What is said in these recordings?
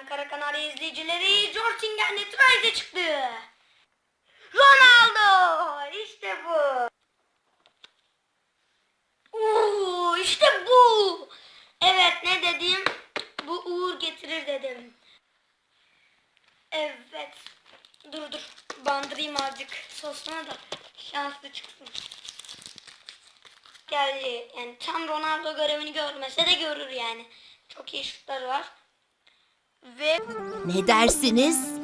Ankara Kanarya izleyicileri Jortingen Netralize çıktı. Ronaldo! İşte bu. Oo, işte bu. Evet ne dedim? Bu uğur getirir dedim. Evet. Dur dur. Bandırayım azıcık sosuna da şanslı çıksın. Geldi. Yani tam Ronaldo görevini görmese de görür yani. Çok iyi şutları var. Ve Ne dersiniz?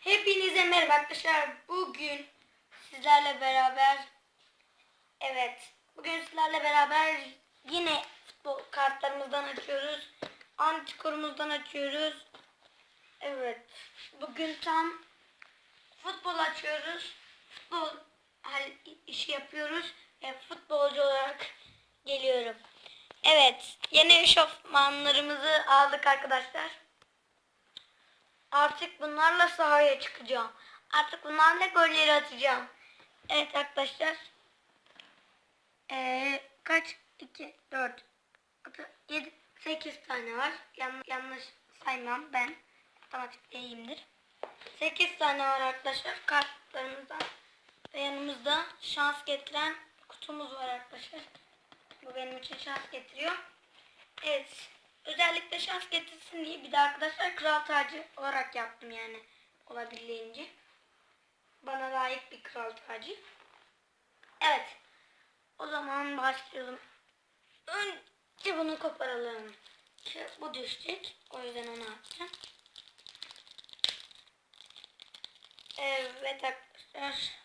Hepinize merhaba arkadaşlar. Bugün sizlerle beraber evet bugün sizlerle beraber yine futbol kartlarımızdan açıyoruz. Antikorumuzdan açıyoruz. Evet. Bugün tam futbol açıyoruz. Futbol işi yapıyoruz. ve futbolcu olarak geliyorum. Evet. Yeni eşofmanlarımızı aldık arkadaşlar. Artık bunlarla sahaya çıkacağım. Artık bunlarla golleri atacağım. Evet arkadaşlar. Ee, kaç? 2, 4, 6, 7, 8 tane var. Yanlış, yanlış saymam ben. Matematikte iyiyimdir. 8 tane var arkadaşlar kartlarımızdan. Ve yanımızda şans getiren kutumuz var arkadaşlar. Bu benim için şans getiriyor. Evet. Özellikle şans getirsin diye bir de arkadaşlar kral tacı olarak yaptım yani. Olabildiğince. Bana layık bir kral tacı. Evet. O zaman başlayalım. Önce bunu koparalım. Şu- Bu düşecek. O yüzden onu atacağım. Evet arkadaşlar.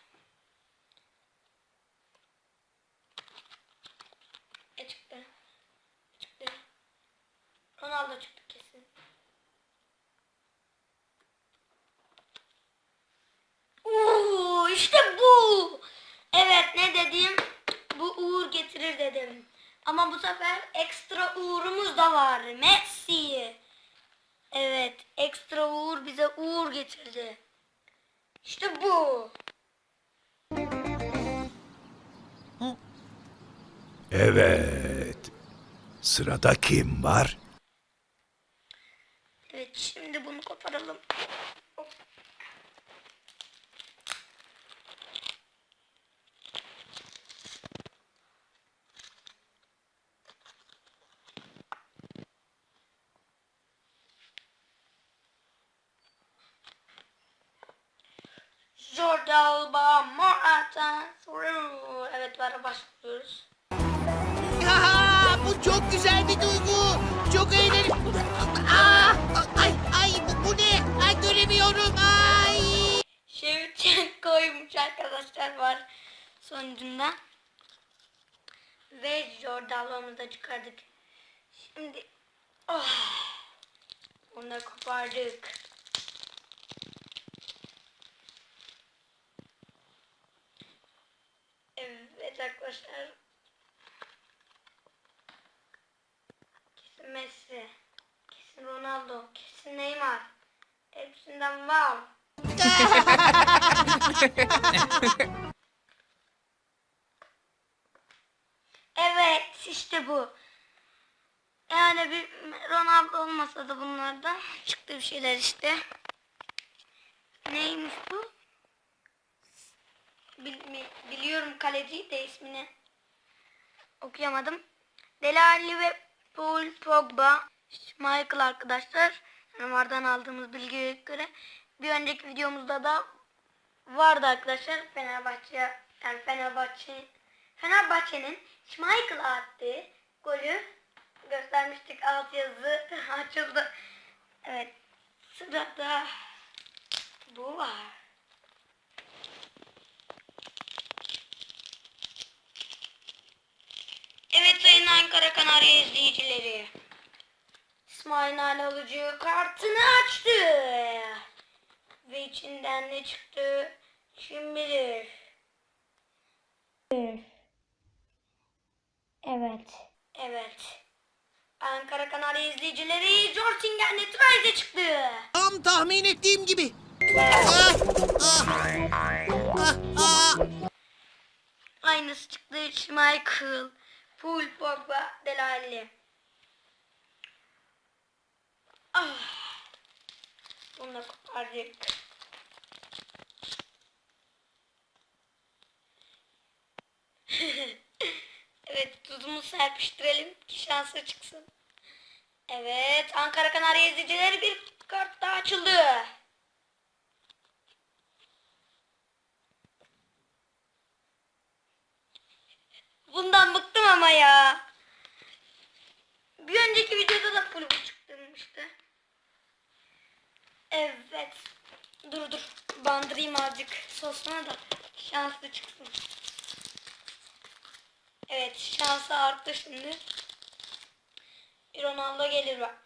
E çıktı. Çıktı. Ronaldo çıktı kesin. Oo, işte bu. Evet ne dedim? Bu uğur getirir dedim. Ama bu sefer ekstra uğurumuz da var. Messi. Evet ekstra uğur bize uğur getirdi. İşte bu. Evet. Sırada kim var? Evet şimdi bunu koparalım. Alba, Morata, through. Evet bara başlıyoruz. Aha, bu çok güzel bir duygu. Çok eğlenceli. Aa, ay, ay bu, bu ne? Ay göremiyorum. Ay. Şevçenko'ymuş arkadaşlar var sonucunda. Ve Jordal'ımızı da çıkardık. Şimdi oh, onu da kopardık. Evet arkadaşlar. Kesin Messi. Kesin Ronaldo. Kesin Neymar. Hepsinden var. Evet işte bu. Yani bir Ronaldo olmasa da bunlardan çıktı bir şeyler işte. Neymiş bu? Bil- biliyorum kaleci de ismini okuyamadım. Delali ve Paul Pogba, Michael arkadaşlar. Vardan aldığımız bilgiye göre bir önceki videomuzda da vardı arkadaşlar Fenerbahçe yani Fenerbahçe Fenerbahçe'nin Schmeichel'a attığı golü göstermiştik alt yazı açıldı. Evet sırada bu var. Evet sayın Ankara Kanarya izleyicileri. İsmail Nail Alıcı kartını açtı. Ve içinden ne çıktı? Kim bilir. Evet. Evet. Ankara Kanarya izleyicileri Jortingen Netralize çıktı. Tam tahmin ettiğim gibi. Ah, ah, ah, ah. Aynısı çıktı. Schmeichel, Paul Pogba, Del şelale. Ah. Bunu da kopardık. evet tuzumuzu serpiştirelim ki şansı çıksın. Evet Ankara Kanarya izleyicileri bir kart daha açıldı. Bundan bıktım ama ya. Bir önceki videoda da full bu çıkmıştı. Evet. Dur dur. Bandırayım azıcık sosuna da şanslı çıksın. Evet şansı arttı şimdi. Ronaldo gelir bak.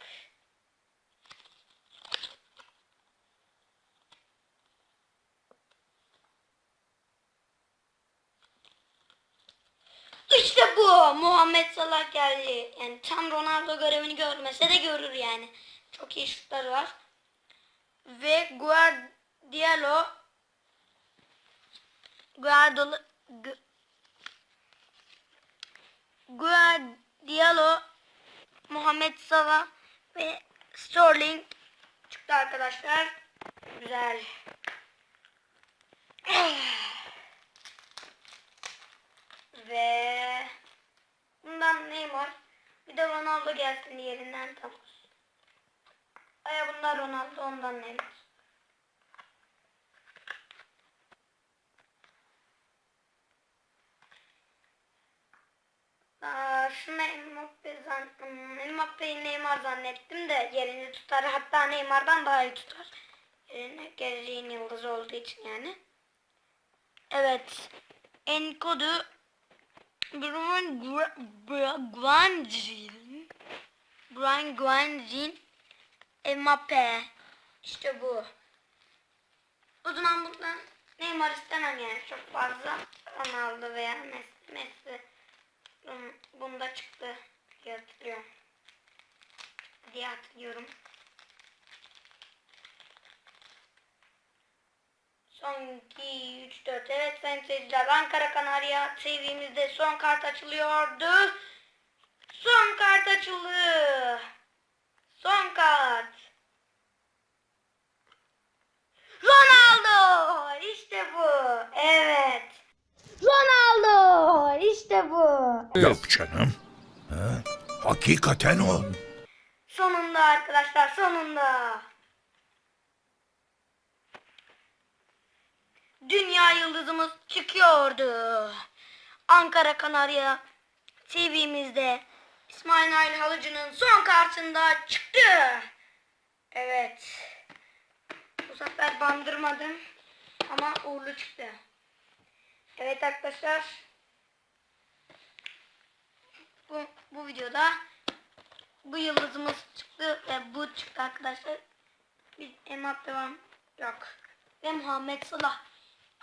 İşte bu. Muhammed Salah geldi. Yani tam Ronaldo görevini görmese de görür yani. Çok iyi şutları var. Ve Guardiola Guardiola Gu- Guardiola Muhammed Salah ve Sterling çıktı arkadaşlar. Güzel. Ve bundan Neymar bir de Ronaldo gelsin yerinden tamam. Aya bunlar Ronaldo ondan Neymar. Aa, şunu Mbappe hmm, Neymar zannettim de yerini tutar. Hatta Neymar'dan daha iyi tutar. Yerine geleceğin yıldız olduğu için yani. Evet. Enkodu Brian Guangzin Brian Guangzin Mbappe İşte bu. O zaman buradan Neymar istemem yani çok fazla Ronaldo veya Messi, Messi Bun- bunda çıktı diye hatırlıyorum. Diye hatırlıyorum. Son 2, 3, 4. Evet sayın seyirciler. Ankara Kanarya TV'mizde son kart açılıyordu. Son kart açıldı. Son kart. Ronaldo. İşte bu. Evet. Ronaldo. İşte bu. Yok canım. Ha? Hakikaten o. Sonunda arkadaşlar sonunda. Dünya yıldızımız çıkıyordu. Ankara Kanarya TV'mizde İsmail Nail Halıcı'nın son kartında çıktı. Evet. Bu sefer bandırmadım ama uğurlu çıktı. Evet arkadaşlar. Bu, bu videoda bu yıldızımız çıktı ve bu çıktı arkadaşlar. Bir Mbappe var yok. Ve Muhammed Salah.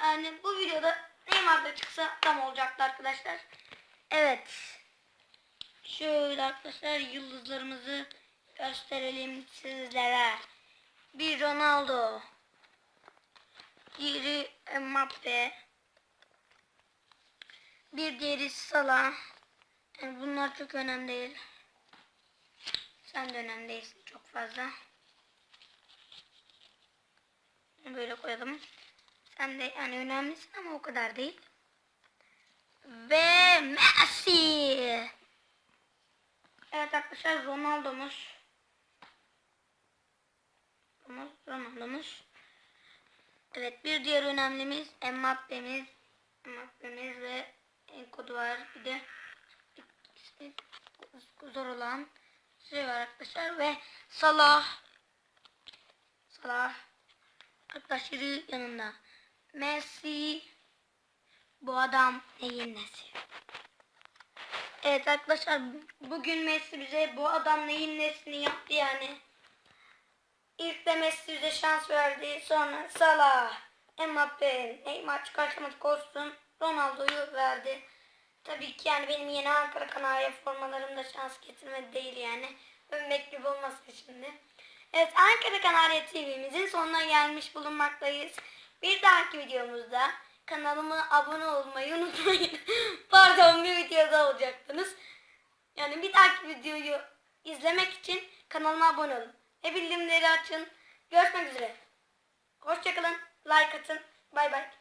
Yani bu videoda Neymar da çıksa tam olacaktı arkadaşlar. Evet. Şöyle arkadaşlar yıldızlarımızı gösterelim sizlere. Bir Ronaldo. Diğeri Mbappe. Bir diğeri Salah. Yani bunlar çok önemli değil. Sen de önemli değilsin çok fazla. Böyle koyalım. Sen de yani önemlisin ama o kadar değil. Ve Messi. Evet arkadaşlar Ronaldo'muz. Ronaldo- Ronaldo'muz. Evet bir diğer önemlimiz Mbappe'miz. Mbappe'miz ve Enkodu var. Bir de zor olan şey var arkadaşlar ve Salah Salah arkadaşları yanında Messi bu adam neyin nesi? Evet arkadaşlar bugün Messi bize bu adam neyin nesini yaptı yani. İlk de Messi bize şans verdi. Sonra Salah, Mbappe, Neymar çıkartamadık olsun. Ronaldo'yu verdi. Tabii ki yani benim yeni Ankara Kanarya formalarımda şans getirmedi değil yani. Övmek gibi olmasın şimdi. Evet Ankara Kanarya TV'mizin sonuna gelmiş bulunmaktayız. Bir dahaki videomuzda kanalıma abone olmayı unutmayın. Pardon bir videoda olacaktınız. Yani bir dahaki videoyu izlemek için kanalıma abone olun. Ve bildirimleri açın. Görüşmek üzere. Hoşçakalın. Like atın. Bay bay.